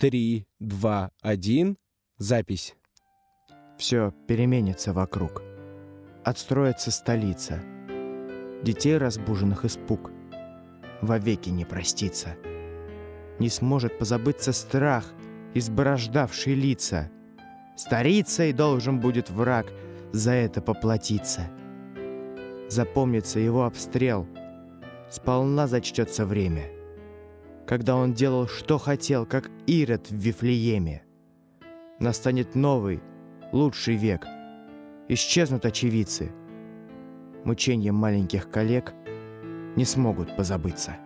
три, два, один. Запись. Все переменится вокруг. Отстроится столица. Детей разбуженных испуг. Вовеки не простится. Не сможет позабыться страх, изборождавший лица. Старицей должен будет враг за это поплатиться. Запомнится его обстрел. Сполна зачтется время. Когда он делал, что хотел, как Ирод в Вифлееме. Настанет новый, лучший век. Исчезнут очевидцы. Мучения маленьких коллег не смогут позабыться.